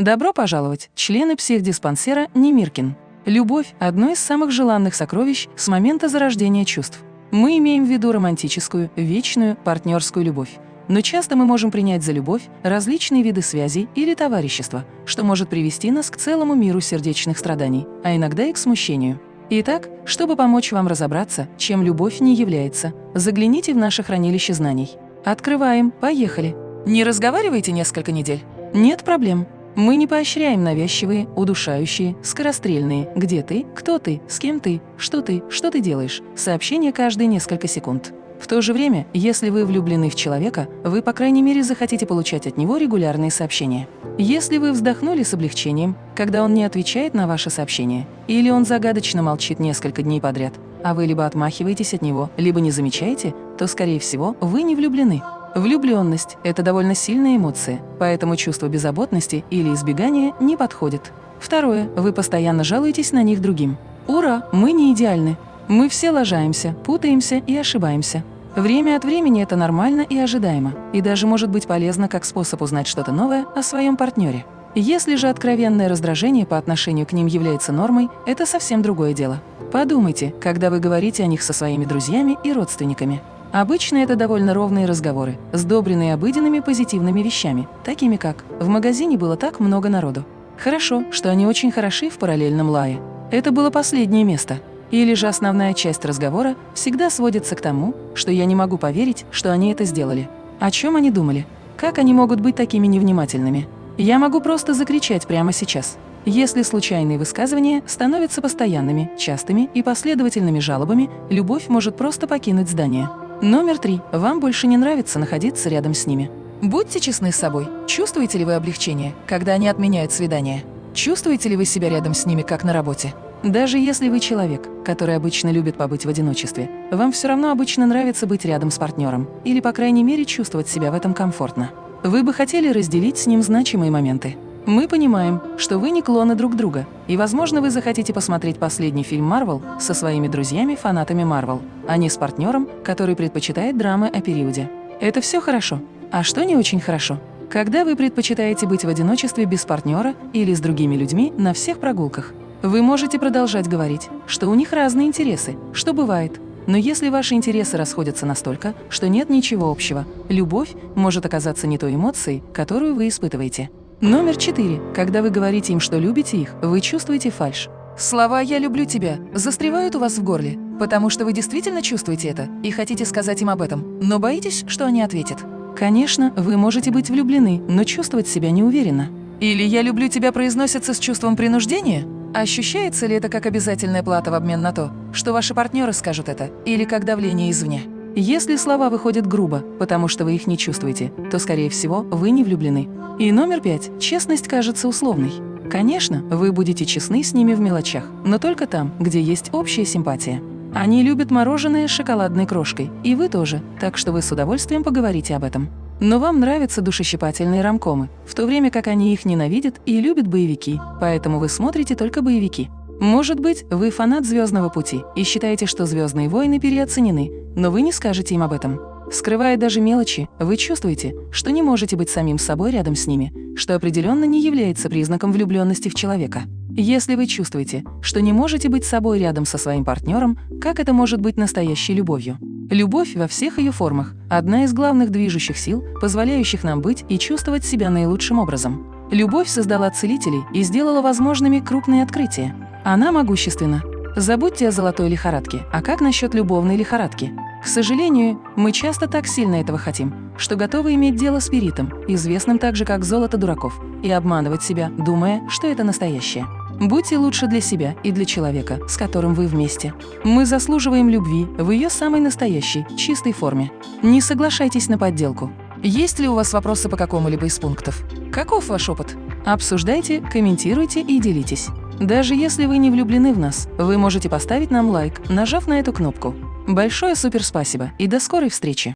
Добро пожаловать, члены психдиспансера Немиркин. Любовь – одно из самых желанных сокровищ с момента зарождения чувств. Мы имеем в виду романтическую, вечную, партнерскую любовь. Но часто мы можем принять за любовь различные виды связей или товарищества, что может привести нас к целому миру сердечных страданий, а иногда и к смущению. Итак, чтобы помочь вам разобраться, чем любовь не является, загляните в наше хранилище знаний. Открываем, поехали! Не разговаривайте несколько недель? Нет проблем. Мы не поощряем навязчивые, удушающие, скорострельные «где ты?», «кто ты?», «с кем ты?», «что ты?», «что ты делаешь?», сообщения каждые несколько секунд. В то же время, если вы влюблены в человека, вы, по крайней мере, захотите получать от него регулярные сообщения. Если вы вздохнули с облегчением, когда он не отвечает на ваше сообщение, или он загадочно молчит несколько дней подряд, а вы либо отмахиваетесь от него, либо не замечаете, то, скорее всего, вы не влюблены. Влюбленность – это довольно сильная эмоция, поэтому чувство беззаботности или избегания не подходит. Второе. Вы постоянно жалуетесь на них другим. Ура, мы не идеальны. Мы все лажаемся, путаемся и ошибаемся. Время от времени это нормально и ожидаемо, и даже может быть полезно как способ узнать что-то новое о своем партнере. Если же откровенное раздражение по отношению к ним является нормой, это совсем другое дело. Подумайте, когда вы говорите о них со своими друзьями и родственниками. Обычно это довольно ровные разговоры, сдобренные обыденными позитивными вещами, такими как «в магазине было так много народу». Хорошо, что они очень хороши в параллельном лае. Это было последнее место. Или же основная часть разговора всегда сводится к тому, что я не могу поверить, что они это сделали. О чем они думали? Как они могут быть такими невнимательными? Я могу просто закричать прямо сейчас. Если случайные высказывания становятся постоянными, частыми и последовательными жалобами, любовь может просто покинуть здание. Номер три. Вам больше не нравится находиться рядом с ними. Будьте честны с собой. Чувствуете ли вы облегчение, когда они отменяют свидание? Чувствуете ли вы себя рядом с ними, как на работе? Даже если вы человек, который обычно любит побыть в одиночестве, вам все равно обычно нравится быть рядом с партнером или, по крайней мере, чувствовать себя в этом комфортно. Вы бы хотели разделить с ним значимые моменты. Мы понимаем, что вы не клоны друг друга, и, возможно, вы захотите посмотреть последний фильм Марвел со своими друзьями-фанатами Марвел, а не с партнером, который предпочитает драмы о периоде. Это все хорошо. А что не очень хорошо? Когда вы предпочитаете быть в одиночестве без партнера или с другими людьми на всех прогулках. Вы можете продолжать говорить, что у них разные интересы, что бывает. Но если ваши интересы расходятся настолько, что нет ничего общего, любовь может оказаться не той эмоцией, которую вы испытываете. Номер четыре. Когда вы говорите им, что любите их, вы чувствуете фальшь. Слова «я люблю тебя» застревают у вас в горле, потому что вы действительно чувствуете это и хотите сказать им об этом, но боитесь, что они ответят. Конечно, вы можете быть влюблены, но чувствовать себя неуверенно. Или «я люблю тебя» произносится с чувством принуждения? Ощущается ли это как обязательная плата в обмен на то, что ваши партнеры скажут это, или как давление извне? Если слова выходят грубо, потому что вы их не чувствуете, то, скорее всего, вы не влюблены. И номер пять. Честность кажется условной. Конечно, вы будете честны с ними в мелочах, но только там, где есть общая симпатия. Они любят мороженое с шоколадной крошкой, и вы тоже, так что вы с удовольствием поговорите об этом. Но вам нравятся душещипательные рамкомы, в то время как они их ненавидят и любят боевики, поэтому вы смотрите только боевики. Может быть, вы фанат «Звездного пути» и считаете, что «Звездные войны» переоценены, но вы не скажете им об этом. Скрывая даже мелочи, вы чувствуете, что не можете быть самим собой рядом с ними, что определенно не является признаком влюбленности в человека. Если вы чувствуете, что не можете быть собой рядом со своим партнером, как это может быть настоящей любовью? Любовь во всех ее формах – одна из главных движущих сил, позволяющих нам быть и чувствовать себя наилучшим образом. Любовь создала целителей и сделала возможными крупные открытия. Она могущественна. Забудьте о золотой лихорадке. А как насчет любовной лихорадки? К сожалению, мы часто так сильно этого хотим, что готовы иметь дело с спиритом, известным также как золото дураков, и обманывать себя, думая, что это настоящее. Будьте лучше для себя и для человека, с которым вы вместе. Мы заслуживаем любви в ее самой настоящей, чистой форме. Не соглашайтесь на подделку. Есть ли у вас вопросы по какому-либо из пунктов? Каков ваш опыт? Обсуждайте, комментируйте и делитесь. Даже если вы не влюблены в нас, вы можете поставить нам лайк, нажав на эту кнопку. Большое суперспасибо и до скорой встречи!